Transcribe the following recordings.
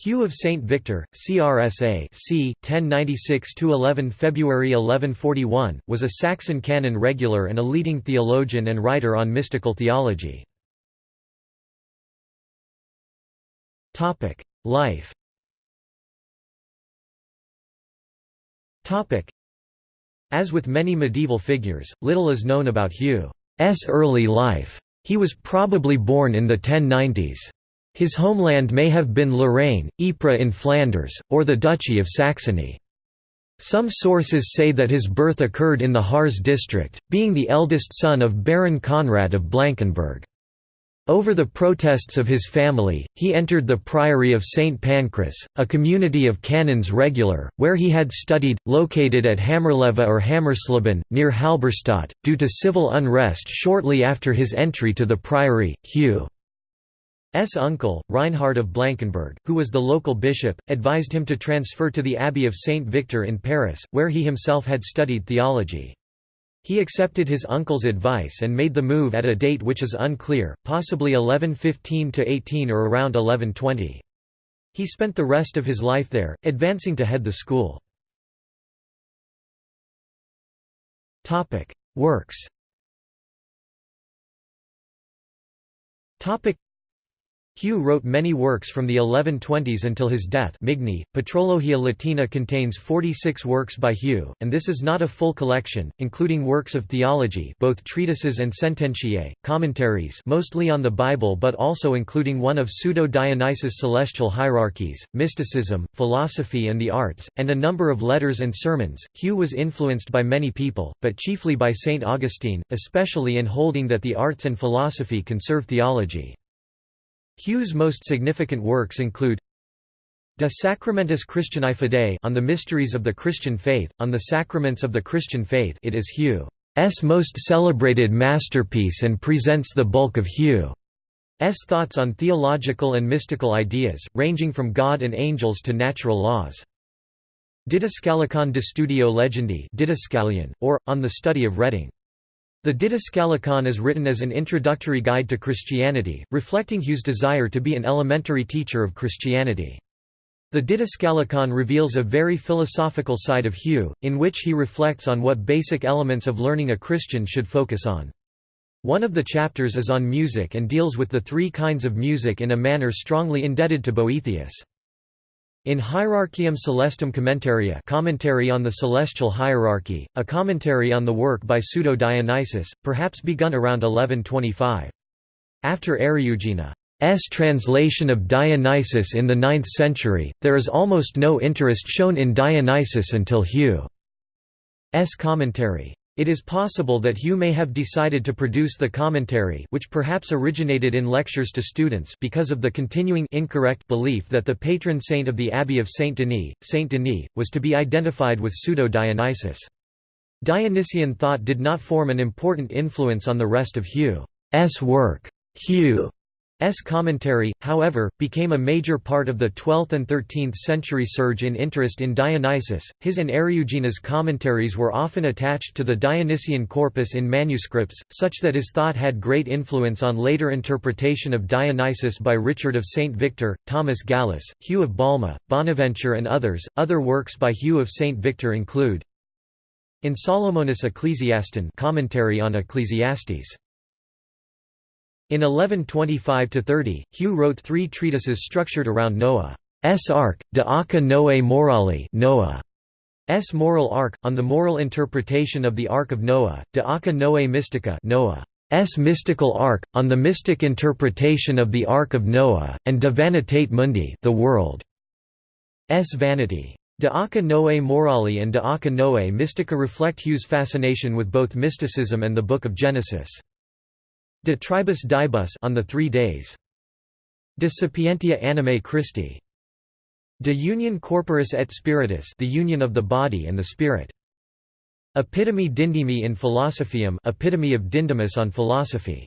Hugh of St. Victor, CRSA c. 1096–11 February 1141, was a Saxon canon regular and a leading theologian and writer on mystical theology. Life As with many medieval figures, little is known about Hugh's early life. He was probably born in the 1090s. His homeland may have been Lorraine, Ypres in Flanders, or the Duchy of Saxony. Some sources say that his birth occurred in the Harz district, being the eldest son of Baron Conrad of Blankenburg. Over the protests of his family, he entered the Priory of St. Pancras, a community of canons regular, where he had studied, located at Hammerleve or Hammersleben, near Halberstadt. Due to civil unrest shortly after his entry to the priory, Hugh's uncle, Reinhard of Blankenburg, who was the local bishop, advised him to transfer to the Abbey of St. Victor in Paris, where he himself had studied theology. He accepted his uncle's advice and made the move at a date which is unclear, possibly 1115–18 or around 1120. He spent the rest of his life there, advancing to head the school. Works Hugh wrote many works from the 1120s until his death Migne, Patrologia Latina contains 46 works by Hugh, and this is not a full collection, including works of theology both treatises and sententiae, commentaries mostly on the Bible but also including one of Pseudo-Dionysius' celestial hierarchies, mysticism, philosophy and the arts, and a number of letters and sermons. Hugh was influenced by many people, but chiefly by St. Augustine, especially in holding that the arts and philosophy can serve theology. Hugh's most significant works include De Sacramentis Christianae Fidei on the mysteries of the Christian faith, on the sacraments of the Christian faith it is Hugh's most celebrated masterpiece and presents the bulk of Hugh's thoughts on theological and mystical ideas, ranging from God and angels to natural laws. Didascalicon de Studio Legendi or, on the study of reading. The Didascalicon is written as an introductory guide to Christianity, reflecting Hugh's desire to be an elementary teacher of Christianity. The Didascalicon reveals a very philosophical side of Hugh, in which he reflects on what basic elements of learning a Christian should focus on. One of the chapters is on music and deals with the three kinds of music in a manner strongly indebted to Boethius. In Hierarchium Celestum Commentaria commentary on the celestial hierarchy, a commentary on the work by Pseudo-Dionysius, perhaps begun around 1125. After Eriugena's translation of Dionysius in the 9th century, there is almost no interest shown in Dionysius until Hugh's commentary. It is possible that Hugh may have decided to produce the commentary which perhaps originated in lectures to students because of the continuing incorrect belief that the patron saint of the Abbey of Saint Denis, Saint Denis, was to be identified with pseudo-Dionysius. Dionysian thought did not form an important influence on the rest of Hugh's work. Hugh S. commentary, however, became a major part of the 12th and 13th century surge in interest in Dionysius. His and Eriugena's commentaries were often attached to the Dionysian corpus in manuscripts, such that his thought had great influence on later interpretation of Dionysius by Richard of St. Victor, Thomas Gallus, Hugh of Balma, Bonaventure, and others. Other works by Hugh of St. Victor include In Solomonis Ecclesiaston commentary on Ecclesiastes. In 1125–30, Hugh wrote three treatises structured around Noah's Ark, De Arca Noae Morali Noah's Moral Ark, on the moral interpretation of the Ark of Noah, De Arca Noae Mystica Noah's Mystical Ark, on the mystic interpretation of the Ark of Noah, and De Vanitate Mundi the world's vanity. De Arca Noae Morali and De Arca Noae Mystica reflect Hugh's fascination with both mysticism and the Book of Genesis. De tribus diebus on the Three Days. De sapientia animae Christi. De union corporis et spiritus, the union of the body and the spirit. Epitome Dindimi in Philosophium, epitome of Dindymus on philosophy.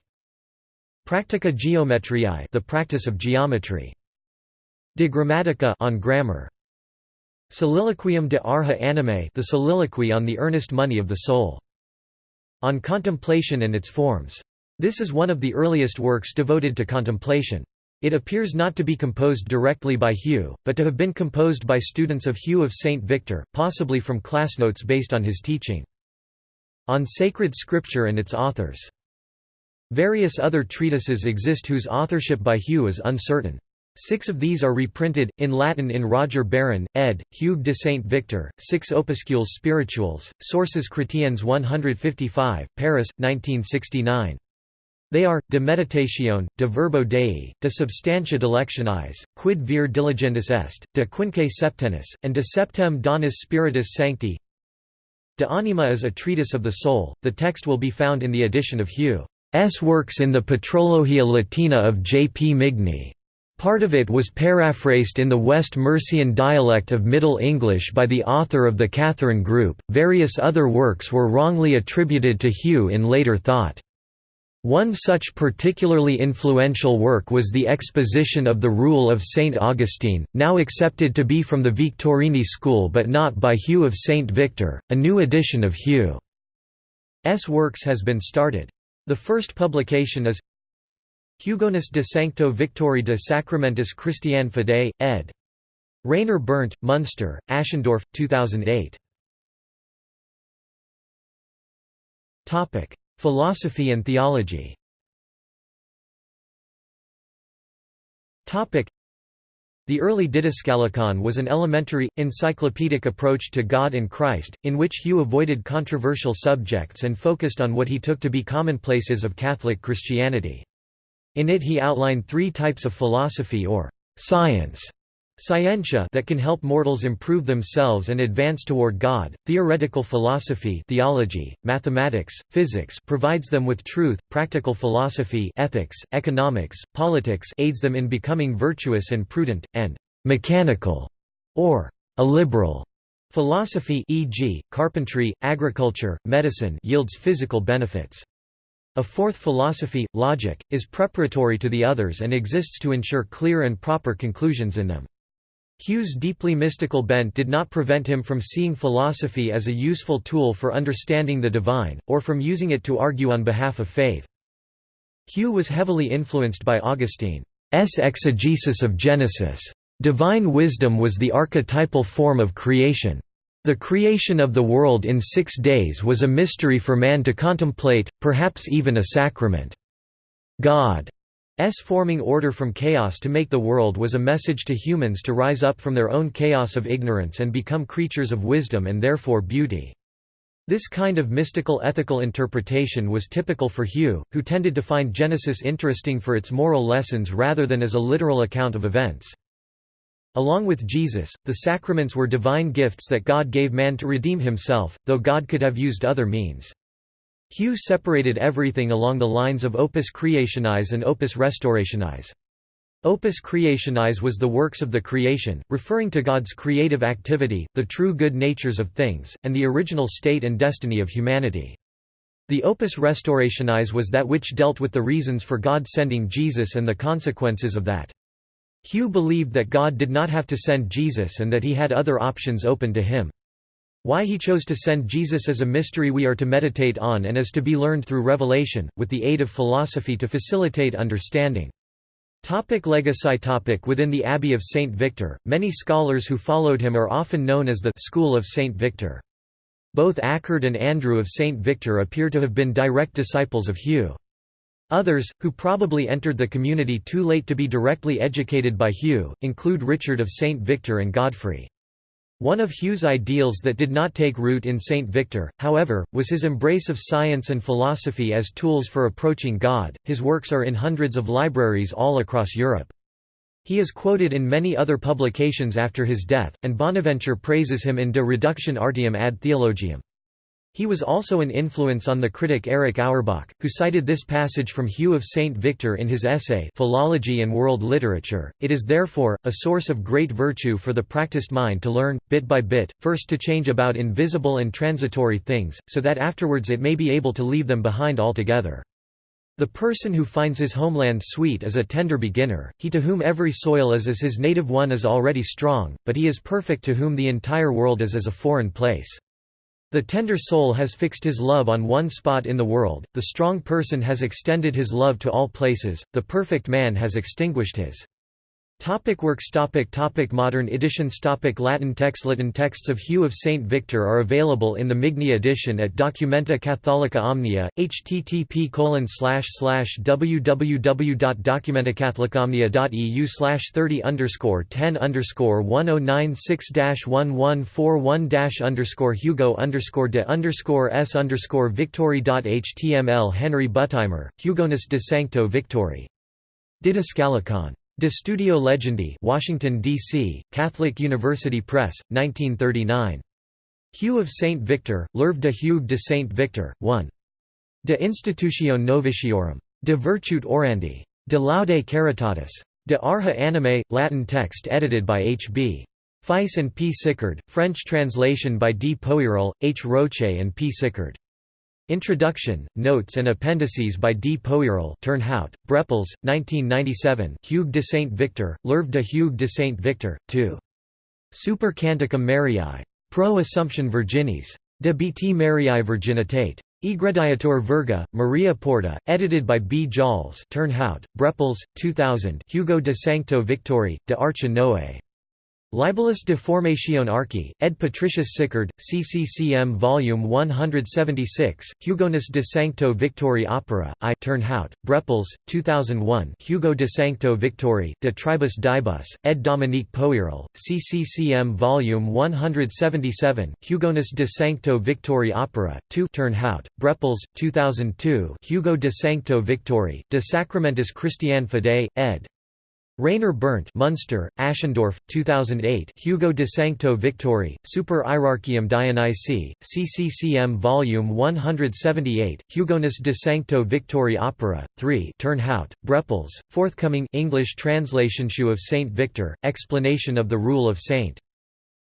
Practica Geometriae, the practice of geometry. De Grammatica on grammar. Soliloquium de Arha Animae, the soliloquy on the earnest money of the soul. On contemplation and its forms. This is one of the earliest works devoted to contemplation. It appears not to be composed directly by Hugh, but to have been composed by students of Hugh of St. Victor, possibly from class notes based on his teaching. On Sacred Scripture and its authors. Various other treatises exist whose authorship by Hugh is uncertain. Six of these are reprinted, in Latin in Roger Baron, ed., Hugues de Saint Victor, Six Opuscules Spirituels, Sources Chrétiennes 155, Paris, 1969. They are, De Meditatione, De Verbo Dei, De Substantia delectionis, Quid vir diligendis est, De Quinque Septenis, and De Septem Donis Spiritus Sancti. De Anima is a treatise of the soul, the text will be found in the edition of Hugh's works in the Patrologia Latina of J. P. Migne. Part of it was paraphrased in the West Mercian dialect of Middle English by the author of the Katherine Group. Various other works were wrongly attributed to Hugh in later thought. One such particularly influential work was the exposition of the Rule of St. Augustine, now accepted to be from the Victorini school but not by Hugh of St. Victor. A new edition of Hugh's works has been started. The first publication is Hugonis de Sancto Victori de Sacramentis Christiane Fidei, ed. Rainer Berndt, Munster, Aschendorff, 2008. Philosophy and theology the early Didascalicon was an elementary, encyclopedic approach to God and Christ, in which Hugh avoided controversial subjects and focused on what he took to be commonplaces of Catholic Christianity. In it he outlined three types of philosophy or science Scientia that can help mortals improve themselves and advance toward God, theoretical philosophy theology, mathematics, physics provides them with truth, practical philosophy ethics, economics, politics aids them in becoming virtuous and prudent, and «mechanical» or «a liberal» philosophy e.g., carpentry, agriculture, medicine yields physical benefits. A fourth philosophy, logic, is preparatory to the others and exists to ensure clear and proper conclusions in them. Hugh's deeply mystical bent did not prevent him from seeing philosophy as a useful tool for understanding the divine, or from using it to argue on behalf of faith. Hugh was heavily influenced by Augustine's exegesis of Genesis. Divine wisdom was the archetypal form of creation. The creation of the world in six days was a mystery for man to contemplate, perhaps even a sacrament. God forming order from chaos to make the world was a message to humans to rise up from their own chaos of ignorance and become creatures of wisdom and therefore beauty. This kind of mystical ethical interpretation was typical for Hugh, who tended to find Genesis interesting for its moral lessons rather than as a literal account of events. Along with Jesus, the sacraments were divine gifts that God gave man to redeem himself, though God could have used other means. Hugh separated everything along the lines of opus creationis and opus restaurationis. Opus creationis was the works of the creation, referring to God's creative activity, the true good natures of things, and the original state and destiny of humanity. The opus restaurationis was that which dealt with the reasons for God sending Jesus and the consequences of that. Hugh believed that God did not have to send Jesus and that he had other options open to him. Why he chose to send Jesus is a mystery we are to meditate on and is to be learned through revelation, with the aid of philosophy to facilitate understanding. Topic legacy topic Within the Abbey of St. Victor, many scholars who followed him are often known as the «School of St. Victor». Both Achard and Andrew of St. Victor appear to have been direct disciples of Hugh. Others, who probably entered the community too late to be directly educated by Hugh, include Richard of St. Victor and Godfrey. One of Hugh's ideals that did not take root in St. Victor, however, was his embrace of science and philosophy as tools for approaching God. His works are in hundreds of libraries all across Europe. He is quoted in many other publications after his death, and Bonaventure praises him in De Reductio Artium ad Theologiam. He was also an influence on the critic Erich Auerbach, who cited this passage from Hugh of St. Victor in his essay Philology and World Literature. It is therefore, a source of great virtue for the practiced mind to learn, bit by bit, first to change about invisible and transitory things, so that afterwards it may be able to leave them behind altogether. The person who finds his homeland sweet is a tender beginner, he to whom every soil is as his native one is already strong, but he is perfect to whom the entire world is as a foreign place. The tender soul has fixed his love on one spot in the world, the strong person has extended his love to all places, the perfect man has extinguished his Topic works topic topic Modern editions topic Latin texts Latin texts of Hugh of St. Victor are available in the Migne edition at Documenta Catholica Omnia, http www.documentacatholicomnia.eu 30 underscore 10 underscore 1096 1141 underscore Hugo underscore de underscore s underscore victory.html Henry Buttimer, Hugonis de Sancto Victori. Didascalicon De Studio Legendi Washington, D.C., Catholic University Press, 1939. Hugh of St. Victor, L'Œuvre de Hugues de St. Victor, 1. De Institutione Noviciorum. De Virtute Orandi. De Laude Caritatis. De Arha Anime, Latin text edited by H. B. Feiss and P. Sicard, French translation by D. Poirel, H. Roche and P. Sicard. Introduction, Notes and Appendices by D. Poirel Turnhout, Brepols, 1997 Hugues de Saint Victor, L'Œuvre de Hugues de Saint Victor, 2. Super Canticum Mariae. Pro Assumption Virginis. De Bt Mariae Virginitate. Egrediator Virga, Maria Porta, edited by B. Jals Turnhout, Brepols, 2000 Hugo de Sancto Victori, de Arche. Libellus de Formatione Archi, ed. Patricius Sicard, CCCM Volume 176, Hugonis de Sancto Victori Opera, I Turnhout, Brepols, 2001 Hugo de Sancto Victori, de Tribus Diebus, ed. Dominique Poirel, CCCM Volume 177, Hugonis de Sancto Victori Opera, 2 Turnhout, Brepols, 2002 Hugo de Sancto Victori, de Sacramentis Christiane Fidei, ed. Rainer Berndt Munster, Aschendorff, 2008 Hugo de Sancto Victori, Super Hierarchium Dionysi, CCCM Volume 178, Hugonis de Sancto Victori Opera, 3 Turnhout, Brepols, forthcoming English translation Hugh of Saint Victor, Explanation of the Rule of Saint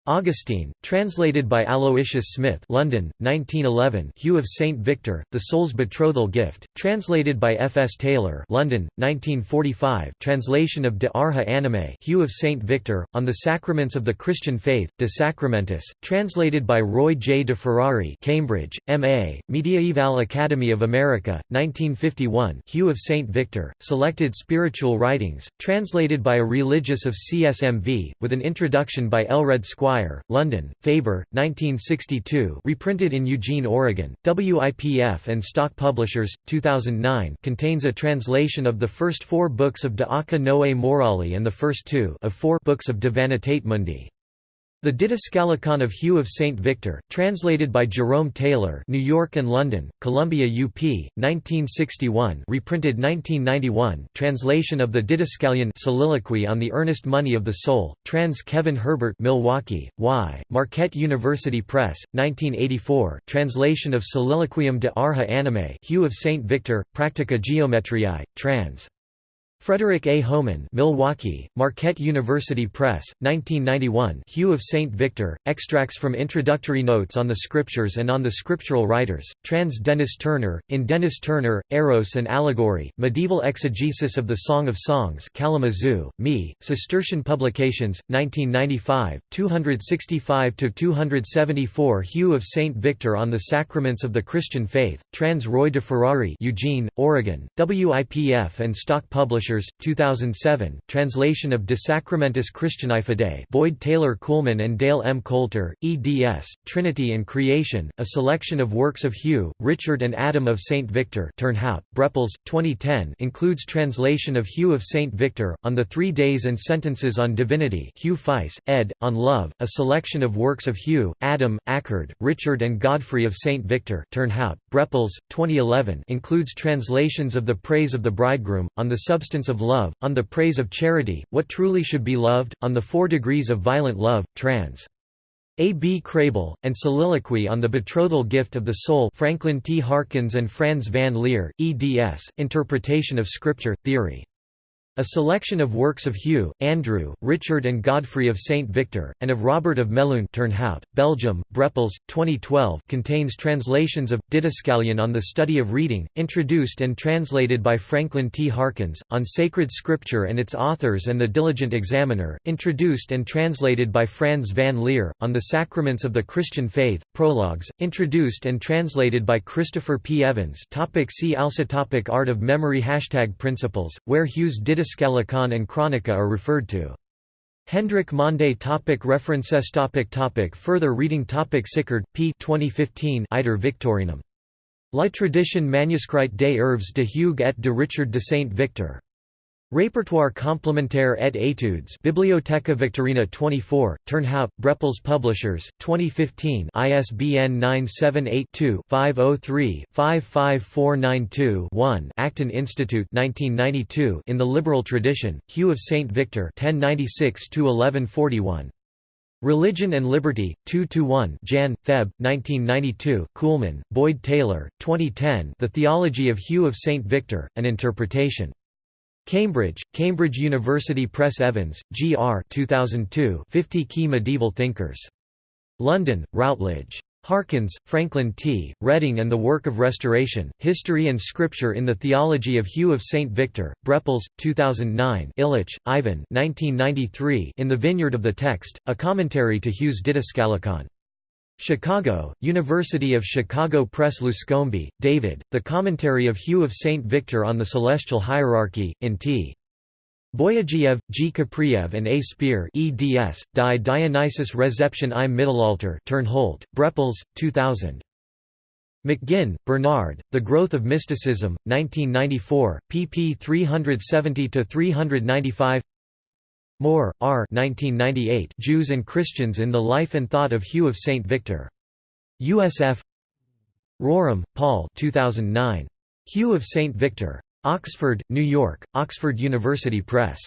Augustine, translated by Aloysius Smith London, 1911 Hugh of St. Victor, The Soul's Betrothal Gift, translated by F. S. Taylor London, 1945 translation of De Arha Anime Hugh of St. Victor, On the Sacraments of the Christian Faith, De Sacramentis, translated by Roy J. de Ferrari Cambridge, M.A., Mediaeval Academy of America, 1951 Hugh of St. Victor, Selected Spiritual Writings, translated by a religious of CSMV, with an introduction by Aelred Squire London, Faber, 1962 reprinted in Eugene, Oregon, WIPF and Stock Publishers, 2009 contains a translation of the first four books of De Arca Noe Morali and the first two of four books of De Vanitate Mundi. The Didascalicon of Hugh of St. Victor, translated by Jerome Taylor New York and London, Columbia UP, 1961 reprinted 1991 translation of the Didascalicon Soliloquy on the Earnest Money of the Soul, trans Kevin Herbert Milwaukee, Y, Marquette University Press, 1984 translation of Soliloquium de Arha Anime Hugh of St. Victor, Practica Geometriae, trans. Frederick A. Homann Milwaukee, Marquette University Press, 1991 Hugh of St. Victor, extracts from Introductory Notes on the Scriptures and on the Scriptural Writers, trans Denys Turner, in Denys Turner, Eros and Allegory, Medieval Exegesis of the Song of Songs Kalamazoo, Me, Cistercian Publications, 1995, 265–274 Hugh of St. Victor on the Sacraments of the Christian Faith, trans Roy de Ferrari Eugene, Oregon, WIPF and Stock Publishers Publishers, 2007, translation of De Sacramentis Christianae Fidei Boyd Taylor Coolman and Dale M. Coulter, eds, Trinity and Creation, a selection of works of Hugh, Richard and Adam of St. Victor Turnhout, Brepols, 2010 includes translation of Hugh of St. Victor, On the Three Days and Sentences on Divinity Hugh Feiss, ed., on Love, a selection of works of Hugh, Adam, Achard, Richard and Godfrey of St. Victor Turnhout, Brepols, 2011 includes translations of The Praise of the Bridegroom, On the Substance of love, on the praise of charity, what truly should be loved, on the four degrees of violent love, trans. A. B. Kraebel, and Soliloquy on the Betrothal Gift of the Soul Franklin T. Harkins and Franz van Leer, eds, Interpretation of Scripture, Theory. A selection of works of Hugh, Andrew, Richard and Godfrey of St. Victor, and of Robert of Melun Turnhout, Belgium, Brepols, 2012 contains translations of, Didascalicon on the Study of Reading, introduced and translated by Franklin T. Harkins, on Sacred Scripture and its authors and the Diligent Examiner, introduced and translated by Franz van Leer, on the Sacraments of the Christian Faith, Prologues, introduced and translated by Christopher P. Evans topic See also topic Art of memory Hashtag Principles, where Hugh's Didascalion Scalicon and Chronica are referred to. Hendrik Mande topic References topic topic Further reading topic Sicard, P. 2015 Iter Victorinum. La tradition manuscrite des œuvres de Hugues et de Richard de Saint-Victor. Répertoire complémentaire et études Bibliotheca Victorina 24, Turnhout, Brepols Publishers, 2015 ISBN 978-2-503-55492-1 Acton Institute 1992 In the Liberal Tradition, Hugh of St. Victor 1096–1141. Religion and Liberty, 2–1 Jan. Feb. 1992 Coolman, Boyd Taylor, 2010 The Theology of Hugh of St. Victor, An Interpretation. Cambridge, Cambridge University Press Evans, G. R. 2002 50 Key Medieval Thinkers. London, Routledge. Harkins, Franklin T., Reading and the Work of Restoration, History and Scripture in the Theology of Hugh of St. Victor, Brepols, 2009 Illich, Ivan 1993 In the Vineyard of the Text, a commentary to Hugh's Didascalicon. Chicago, University of Chicago Press Luscombe, David, The Commentary of Hugh of St. Victor on the Celestial Hierarchy, in T. Boyagiev, G. Kapriev and A. Speer eds, Die Dionysus Reception im Mittelalter Turnhout, Brepols, 2000. McGinn, Bernard, The Growth of Mysticism, 1994, pp 370–395 Moore, R. 1998 Jews and Christians in the Life and Thought of Hugh of St. Victor. USF Rorem, Paul 2009. Hugh of St. Victor. Oxford, New York, Oxford University Press.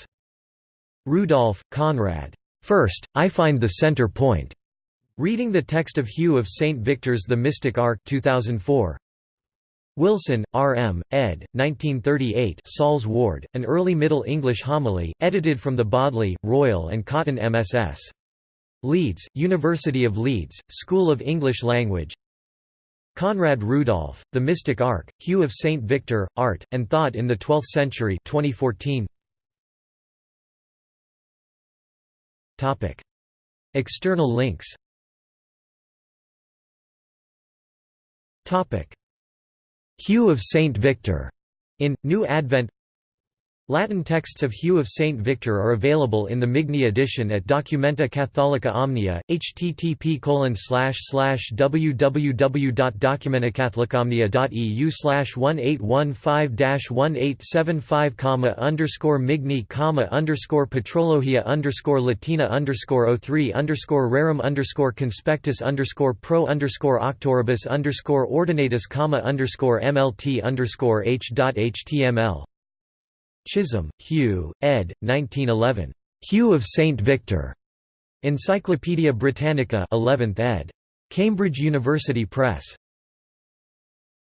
Rudolph, Conrad. First, I find the center point. Reading the text of Hugh of St. Victor's The Mystic Ark 2004. Wilson, R. M., ed. 1938 Sawles Warde, an early Middle English homily, edited from the Bodley, Royal and Cotton MSS. Leeds, University of Leeds, School of English Language Conrad Rudolph, The Mystic Ark, Hugh of St. Victor, Art, and Thought in the Twelfth Century 2014. External links Hugh of St. Victor, in, New Advent Latin texts of Hugh of St. Victor are available in the Migne edition at Documenta Catholica Omnia, http www.documentacatholicomnia.eu 1815-1875 underscore Migne underscore Patrologia underscore Latina underscore 03 underscore Rerum underscore Conspectus underscore Pro underscore Octoribus underscore Ordinatus underscore MLT underscore H.html Chisholm, Hugh, ed. 1911. Hugh of St. Victor. Encyclopædia Britannica 11th ed. Cambridge University Press.